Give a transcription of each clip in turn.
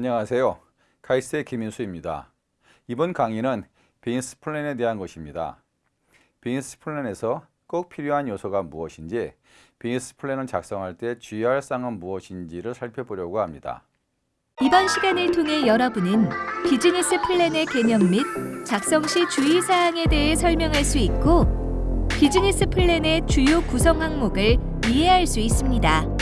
안녕하세요. 카이스트의 김인수입니다. 이번 강의는 비즈니스 플랜에 대한 것입니다. 비즈니스 플랜에서 꼭 필요한 요소가 무엇인지, 비즈니스 플랜을 작성할 때 주의할 사항은 무엇인지를 살펴보려고 합니다. 이번 시간을 통해 여러분은 비즈니스 플랜의 개념 및 작성 시 주의사항에 대해 설명할 수 있고 비즈니스 플랜의 주요 구성 항목을 이해할 수 있습니다.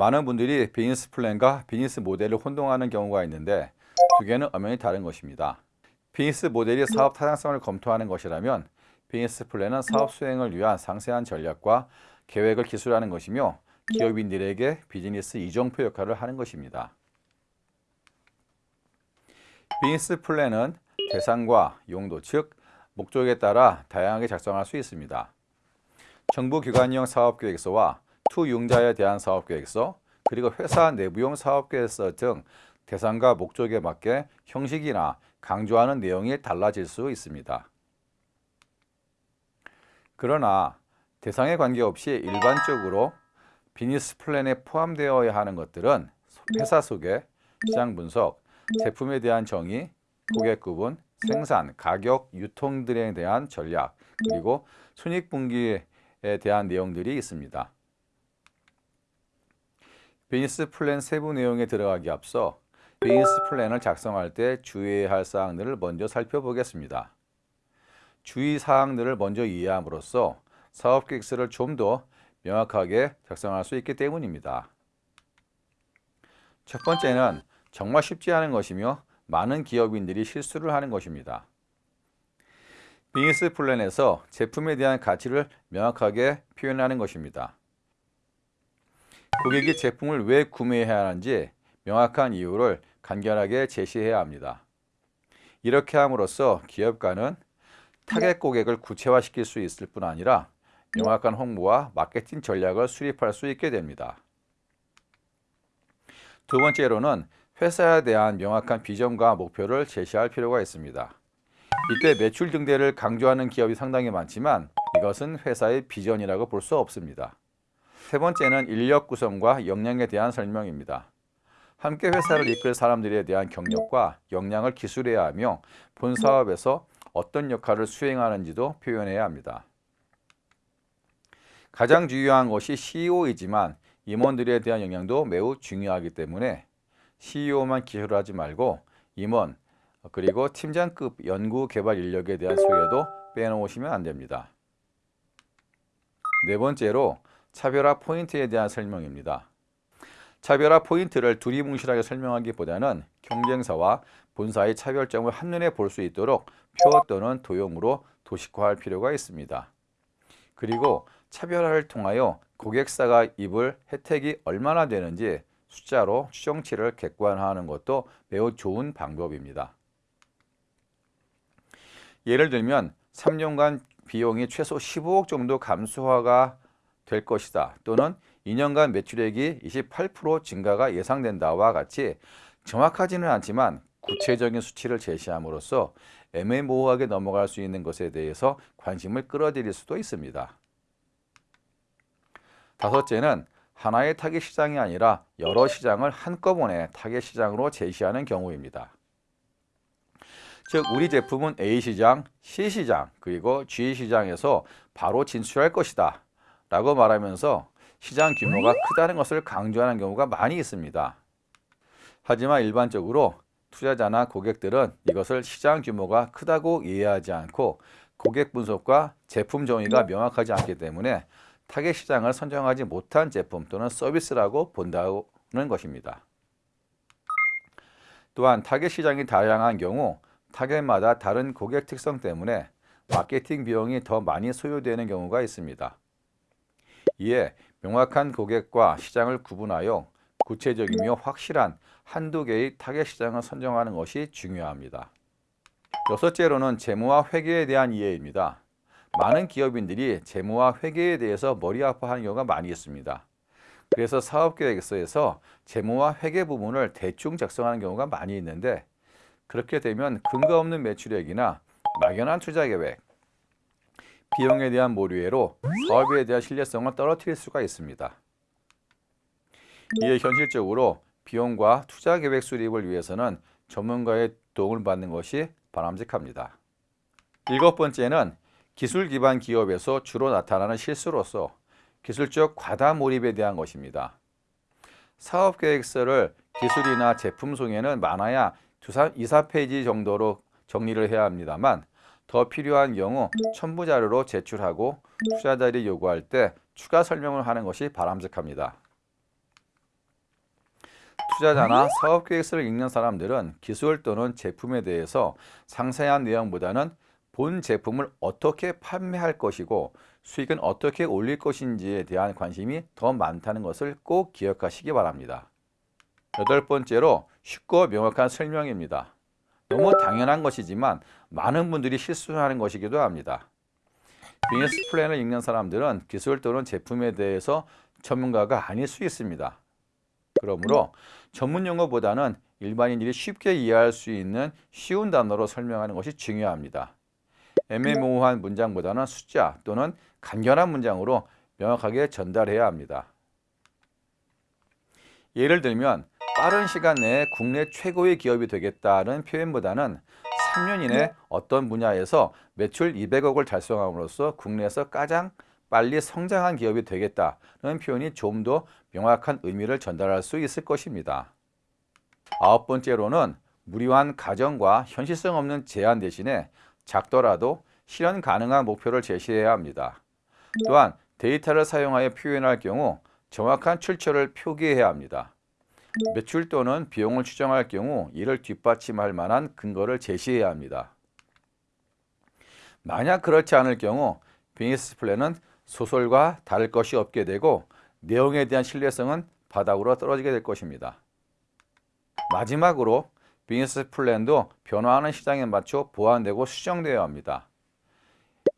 많은 분들이 비즈니스 플랜과 비즈니스 모델을 혼동하는 경우가 있는데 두 개는 엄연히 다른 것입니다. 비즈니스 모델이 사업 타당성을 검토하는 것이라면 비즈니스 플랜은 사업 수행을 위한 상세한 전략과 계획을 기술하는 것이며 기업인들에게 비즈니스 이정표 역할을 하는 것입니다. 비즈니스 플랜은 대상과 용도, 즉 목적에 따라 다양하게 작성할 수 있습니다. 정부기관형 사업계획서와 투융자에 대한 사업계획서, 그리고 회사 내부용 사업계획서 등 대상과 목적에 맞게 형식이나 강조하는 내용이 달라질 수 있습니다. 그러나 대상에 관계없이 일반적으로 비즈니스 플랜에 포함되어야 하는 것들은 회사 소개, 시장 분석, 제품에 대한 정의, 고객 구분, 생산, 가격, 유통 등에 대한 전략, 그리고 손익분기에 대한 내용들이 있습니다. 비즈니스 플랜 세부 내용에 들어가기 앞서 비즈니스 플랜을 작성할 때 주의해야 할 사항들을 먼저 살펴보겠습니다. 주의 사항들을 먼저 이해함으로써 사업 계획서를 좀 더 명확하게 작성할 수 있기 때문입니다. 첫 번째는 정말 쉽지 않은 것이며 많은 기업인들이 실수를 하는 것입니다. 비즈니스 플랜에서 제품에 대한 가치를 명확하게 표현하는 것입니다. 고객이 제품을 왜 구매해야 하는지 명확한 이유를 간결하게 제시해야 합니다. 이렇게 함으로써 기업가는 타겟 고객을 구체화시킬 수 있을 뿐 아니라 명확한 홍보와 마케팅 전략을 수립할 수 있게 됩니다. 두 번째로는 회사에 대한 명확한 비전과 목표를 제시할 필요가 있습니다. 이때 매출 증대를 강조하는 기업이 상당히 많지만 이것은 회사의 비전이라고 볼 수 없습니다. 세 번째는 인력 구성과 역량에 대한 설명입니다. 함께 회사를 이끌 사람들에 대한 경력과 역량을 기술해야 하며 본 사업에서 어떤 역할을 수행하는지도 표현해야 합니다. 가장 중요한 것이 CEO이지만 임원들에 대한 영향도 매우 중요하기 때문에 CEO만 기술하지 말고 임원 그리고 팀장급 연구개발 인력에 대한 소개도 빼놓으시면 안 됩니다. 네 번째로 차별화 포인트에 대한 설명입니다. 차별화 포인트를 두리뭉실하게 설명하기보다는 경쟁사와 본사의 차별점을 한눈에 볼 수 있도록 표 또는 도형으로 도식화할 필요가 있습니다. 그리고 차별화를 통하여 고객사가 입을 혜택이 얼마나 되는지 숫자로 추정치를 객관화하는 것도 매우 좋은 방법입니다. 예를 들면 3년간 비용이 최소 15억 정도 감소화가 될 것이다 또는 2년간 매출액이 28% 증가가 예상된다와 같이 정확하지는 않지만 구체적인 수치를 제시함으로써 애매모호하게 넘어갈 수 있는 것에 대해서 관심을 끌어들일 수도 있습니다. 다섯째는 하나의 타겟 시장이 아니라 여러 시장을 한꺼번에 타겟 시장으로 제시하는 경우입니다. 즉 우리 제품은 A시장, C시장, 그리고 G시장에서 바로 진출할 것이다 라고 말하면서 시장 규모가 크다는 것을 강조하는 경우가 많이 있습니다. 하지만 일반적으로 투자자나 고객들은 이것을 시장 규모가 크다고 이해하지 않고 고객 분석과 제품 정의가 명확하지 않기 때문에 타겟 시장을 선정하지 못한 제품 또는 서비스라고 본다는 것입니다. 또한 타겟 시장이 다양한 경우 타겟마다 다른 고객 특성 때문에 마케팅 비용이 더 많이 소요되는 경우가 있습니다. 이에 명확한 고객과 시장을 구분하여 구체적이며 확실한 한두 개의 타겟 시장을 선정하는 것이 중요합니다. 여섯째로는 재무와 회계에 대한 이해입니다. 많은 기업인들이 재무와 회계에 대해서 머리 아파하는 경우가 많이 있습니다. 그래서 사업계획서에서 재무와 회계 부분을 대충 작성하는 경우가 많이 있는데 그렇게 되면 근거 없는 매출액이나 막연한 투자 계획, 비용에 대한 모류애로 사업에 대한 신뢰성을 떨어뜨릴 수가 있습니다. 이에 현실적으로 비용과 투자 계획 수립을 위해서는 전문가의 도움을 받는 것이 바람직합니다. 일곱 번째는 기술 기반 기업에서 주로 나타나는 실수로서 기술적 과다 몰입에 대한 것입니다. 사업 계획서를 기술이나 제품 소개는 많아야 2, 4페이지 정도로 정리를 해야 합니다만 더 필요한 경우 첨부 자료로 제출하고 투자자들이 요구할 때 추가 설명을 하는 것이 바람직합니다. 투자자나 사업 계획서를 읽는 사람들은 기술 또는 제품에 대해서 상세한 내용보다는 본 제품을 어떻게 판매할 것이고 수익은 어떻게 올릴 것인지에 대한 관심이 더 많다는 것을 꼭 기억하시기 바랍니다. 여덟 번째로 쉽고 명확한 설명입니다. 너무 당연한 것이지만 많은 분들이 실수하는 것이기도 합니다. 비즈니스 플랜을 읽는 사람들은 기술 또는 제품에 대해서 전문가가 아닐 수 있습니다. 그러므로 전문 용어보다는 일반인들이 쉽게 이해할 수 있는 쉬운 단어로 설명하는 것이 중요합니다. 애매모호한 문장보다는 숫자 또는 간결한 문장으로 명확하게 전달해야 합니다. 예를 들면 빠른 시간 내에 국내 최고의 기업이 되겠다는 표현보다는 3년 이내 어떤 분야에서 매출 200억을 달성함으로써 국내에서 가장 빨리 성장한 기업이 되겠다는 표현이 좀 더 명확한 의미를 전달할 수 있을 것입니다. 아홉 번째로는 무리한 가정과 현실성 없는 제한 대신에 작더라도 실현 가능한 목표를 제시해야 합니다. 또한 데이터를 사용하여 표현할 경우 정확한 출처를 표기해야 합니다. 매출 또는 비용을 추정할 경우 이를 뒷받침할 만한 근거를 제시해야 합니다. 만약 그렇지 않을 경우 비즈니스 플랜은 소설과 다를 것이 없게 되고 내용에 대한 신뢰성은 바닥으로 떨어지게 될 것입니다. 마지막으로 비즈니스 플랜도 변화하는 시장에 맞춰 보완되고 수정되어야 합니다.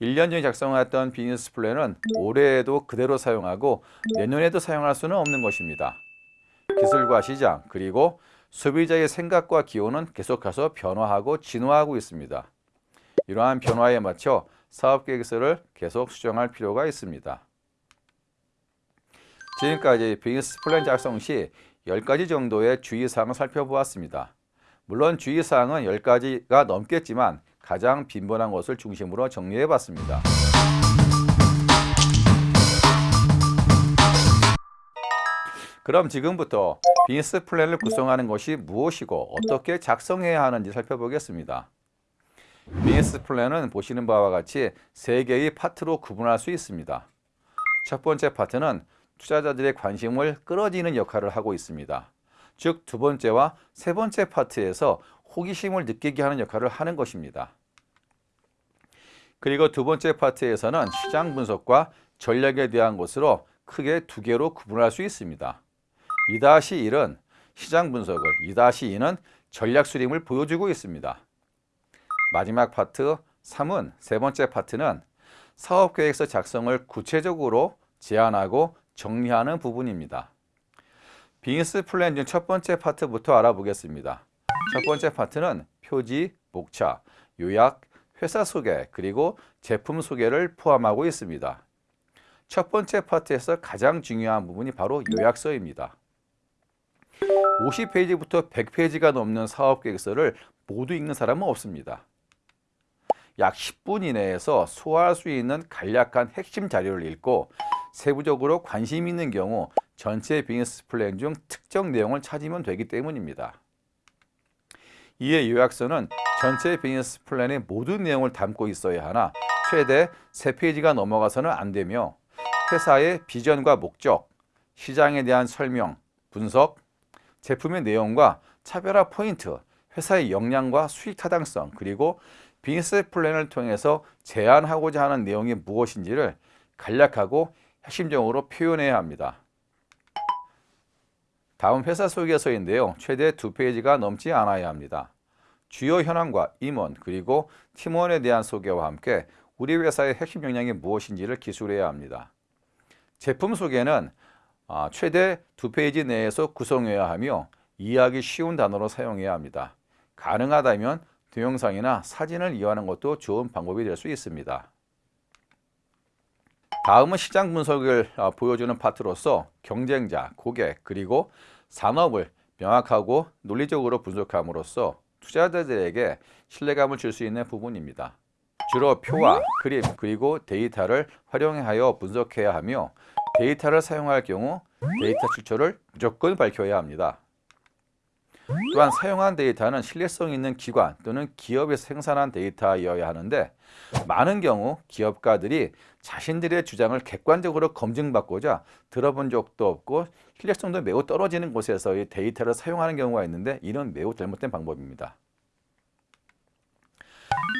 1년 전에 작성했던 비즈니스 플랜은 올해에도 그대로 사용하고 내년에도 사용할 수는 없는 것입니다. 기술과 시장 그리고 소비자의 생각과 기호는 계속해서 변화하고 진화하고 있습니다. 이러한 변화에 맞춰 사업 계획서를 계속 수정할 필요가 있습니다. 지금까지 비즈니스 플랜 작성 시 10가지 정도의 주의사항을 살펴보았습니다. 물론 주의사항은 10가지가 넘겠지만 가장 빈번한 것을 중심으로 정리해 봤습니다. 그럼 지금부터 비즈니스 플랜을 구성하는 것이 무엇이고 어떻게 작성해야 하는지 살펴보겠습니다. 비즈니스 플랜은 보시는 바와 같이 세 개의 파트로 구분할 수 있습니다. 첫 번째 파트는 투자자들의 관심을 끌어지는 역할을 하고 있습니다. 즉 두 번째와 세 번째 파트에서 호기심을 느끼게 하는 역할을 하는 것입니다. 그리고 두 번째 파트에서는 시장 분석과 전략에 대한 것으로 크게 두 개로 구분할 수 있습니다. 2-1은 시장 분석을, 2-2는 전략 수립을 보여주고 있습니다. 마지막 파트 3은 세 번째 파트는 사업 계획서 작성을 구체적으로 제안하고 정리하는 부분입니다. 비즈니스 플랜 중 첫 번째 파트부터 알아보겠습니다. 첫 번째 파트는 표지, 목차, 요약, 회사 소개, 그리고 제품 소개를 포함하고 있습니다. 첫 번째 파트에서 가장 중요한 부분이 바로 요약서입니다. 50페이지부터 100페이지가 넘는 사업 계획서를 모두 읽는 사람은 없습니다. 약 10분 이내에서 소화할 수 있는 간략한 핵심 자료를 읽고 세부적으로 관심 있는 경우 전체 비즈니스 플랜 중 특정 내용을 찾으면 되기 때문입니다. 이에 요약서는 전체 비즈니스 플랜의 모든 내용을 담고 있어야 하나 최대 3페이지가 넘어가서는 안 되며 회사의 비전과 목적, 시장에 대한 설명, 분석, 제품의 내용과 차별화 포인트, 회사의 역량과 수익 타당성, 그리고 비즈니스 플랜을 통해서 제안하고자 하는 내용이 무엇인지를 간략하고 핵심적으로 표현해야 합니다. 다음 회사 소개서인데요. 최대 두 페이지가 넘지 않아야 합니다. 주요 현황과 임원 그리고 팀원에 대한 소개와 함께 우리 회사의 핵심 역량이 무엇인지를 기술해야 합니다. 제품 소개는 아, 최대 두 페이지 내에서 구성해야 하며 이해하기 쉬운 단어로 사용해야 합니다. 가능하다면 동영상이나 사진을 이용하는 것도 좋은 방법이 될 수 있습니다. 다음은 시장 분석을 어, 보여주는 파트로서 경쟁자, 고객, 그리고 산업을 명확하고 논리적으로 분석함으로써 투자자들에게 신뢰감을 줄 수 있는 부분입니다. 주로 표와 그림 그리고 데이터를 활용하여 분석해야 하며 데이터를 사용할 경우 데이터 출처를 무조건 밝혀야 합니다. 또한 사용한 데이터는 신뢰성 있는 기관 또는 기업에서 생산한 데이터여야 하는데 많은 경우 기업가들이 자신들의 주장을 객관적으로 검증받고자 들어본 적도 없고 신뢰성도 매우 떨어지는 곳에서 이 데이터를 사용하는 경우가 있는데 이는 매우 잘못된 방법입니다.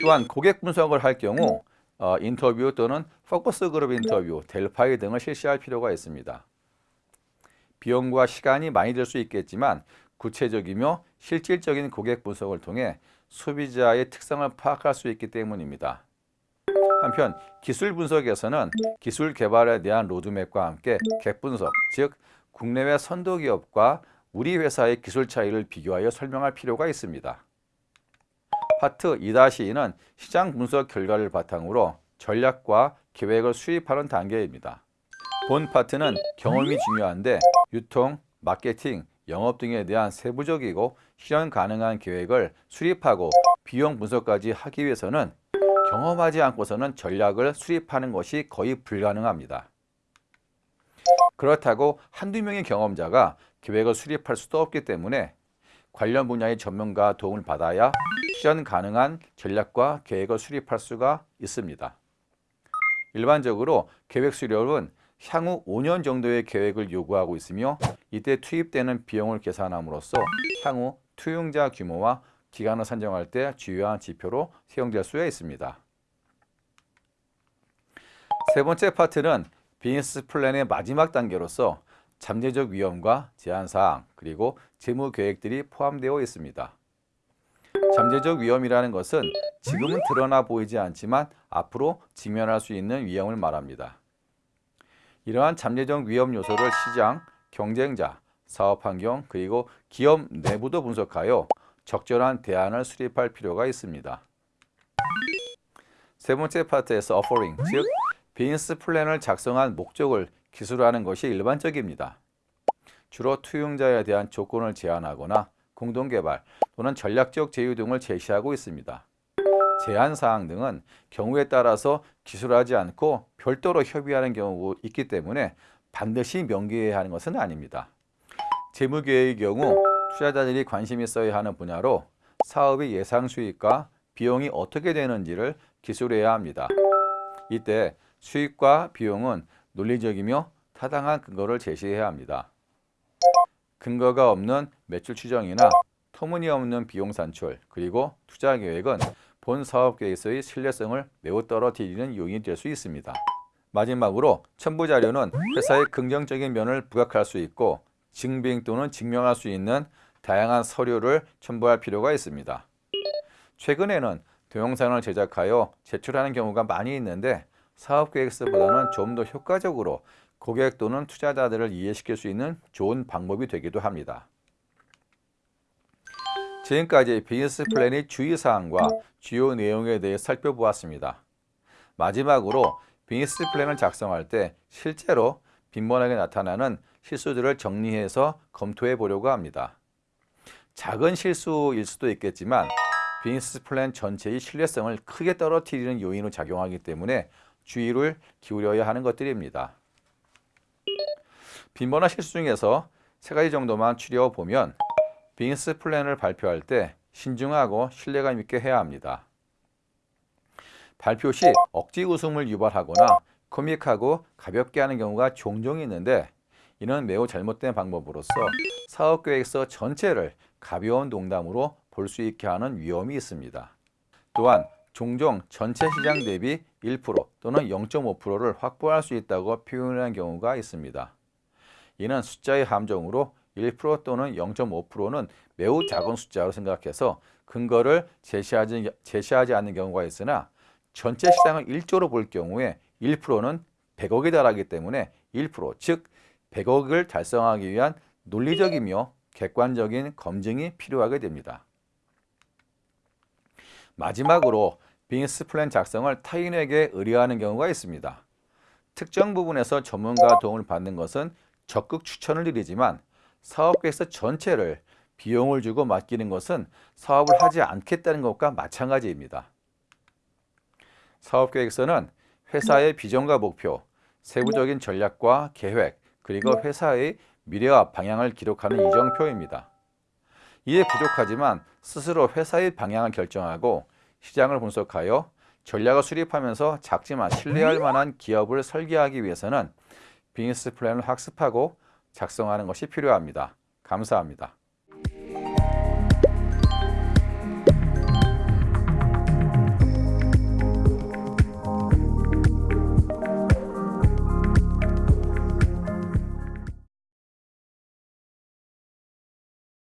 또한 고객 분석을 할 경우 어, 인터뷰 또는 포커스 그룹 인터뷰, 델파이 등을 실시할 필요가 있습니다. 비용과 시간이 많이 들 수 있겠지만 구체적이며 실질적인 고객 분석을 통해 소비자의 특성을 파악할 수 있기 때문입니다. 한편 기술 분석에서는 기술 개발에 대한 로드맵과 함께 객 분석, 즉 국내외 선도 기업과 우리 회사의 기술 차이를 비교하여 설명할 필요가 있습니다. 파트 2-2는 시장 분석 결과를 바탕으로 전략과 계획을 수립하는 단계입니다. 본 파트는 경험이 중요한데 유통, 마케팅, 영업 등에 대한 세부적이고 실현 가능한 계획을 수립하고 비용 분석까지 하기 위해서는 경험하지 않고서는 전략을 수립하는 것이 거의 불가능합니다. 그렇다고 한두 명의 경험자가 계획을 수립할 수도 없기 때문에 관련 분야의 전문가 도움을 받아야 실현 가능한 전략과 계획을 수립할 수가 있습니다. 일반적으로 계획 수립은 향후 5년 정도의 계획을 요구하고 있으며 이때 투입되는 비용을 계산함으로써 향후 투용자 규모와 기간을 산정할 때 주요한 지표로 사용될 수 있습니다. 세 번째 파트는 비즈니스 플랜의 마지막 단계로서 잠재적 위험과 제한사항 그리고 재무 계획들이 포함되어 있습니다. 잠재적 위험이라는 것은 지금은 드러나 보이지 않지만 앞으로 직면할 수 있는 위험을 말합니다. 이러한 잠재적 위험 요소를 시장, 경쟁자, 사업 환경 그리고 기업 내부도 분석하여 적절한 대안을 수립할 필요가 있습니다. 세 번째 파트에서 offering, 즉 비즈니스 플랜을 작성한 목적을 기술화하는 것이 일반적입니다. 주로 투용자에 대한 조건을 제안하거나 공동개발 또는 전략적 제휴 등을 제시하고 있습니다. 제한사항 등은 경우에 따라서 기술하지 않고 별도로 협의하는 경우가 있기 때문에 반드시 명기해야 하는 것은 아닙니다. 재무계획의 경우 투자자들이 관심 있어야 하는 분야로 사업의 예상 수익과 비용이 어떻게 되는지를 기술해야 합니다. 이때 수익과 비용은 논리적이며 타당한 근거를 제시해야 합니다. 근거가 없는 매출 추정이나 터무니없는 비용 산출 그리고 투자 계획은 본 사업 계획서의 신뢰성을 매우 떨어뜨리는 요인이 될 수 있습니다. 마지막으로 첨부 자료는 회사의 긍정적인 면을 부각할 수 있고 증빙 또는 증명할 수 있는 다양한 서류를 첨부할 필요가 있습니다. 최근에는 동영상을 제작하여 제출하는 경우가 많이 있는데 사업계획서보다는 좀 더 효과적으로 고객 또는 투자자들을 이해시킬 수 있는 좋은 방법이 되기도 합니다. 지금까지 비즈니스 플랜의 주의사항과 주요 내용에 대해 살펴보았습니다. 마지막으로 비즈니스 플랜을 작성할 때 실제로 빈번하게 나타나는 실수들을 정리해서 검토해 보려고 합니다. 작은 실수일 수도 있겠지만 비즈니스 플랜 전체의 신뢰성을 크게 떨어뜨리는 요인으로 작용하기 때문에 주의를 기울여야 하는 것들입니다. 빈번한 실수 중에서 세 가지 정도만 추려 보면 비즈니스 플랜을 발표할 때 신중하고 신뢰감 있게 해야 합니다. 발표 시 억지 웃음을 유발하거나 코믹하고 가볍게 하는 경우가 종종 있는데 이는 매우 잘못된 방법으로서 사업계획서 전체를 가벼운 농담으로 볼 수 있게 하는 위험이 있습니다. 또한 종종 전체 시장 대비 1% 또는 0.5%를 확보할 수 있다고 표현하는 경우가 있습니다. 이는 숫자의 함정으로 1% 또는 0.5%는 매우 작은 숫자로 생각해서 근거를 제시하지, 제시하지 않는 경우가 있으나 전체 시장을 1조로 볼 경우에 1%는 100억에 달하기 때문에 1%, 즉 100억을 달성하기 위한 논리적이며 객관적인 검증이 필요하게 됩니다. 마지막으로 비즈니스 플랜 작성을 타인에게 의뢰하는 경우가 있습니다. 특정 부분에서 전문가 도움을 받는 것은 적극 추천을 드리지만 사업계획서 전체를 비용을 주고 맡기는 것은 사업을 하지 않겠다는 것과 마찬가지입니다. 사업계획서는 회사의 비전과 목표, 세부적인 전략과 계획, 그리고 회사의 미래와 방향을 기록하는 이정표입니다. 이에 부족하지만 스스로 회사의 방향을 결정하고 시장을 분석하여 전략을 수립하면서 작지만 신뢰할 만한 기업을 설계하기 위해서는 비즈니스 플랜을 학습하고 작성하는 것이 필요합니다. 감사합니다.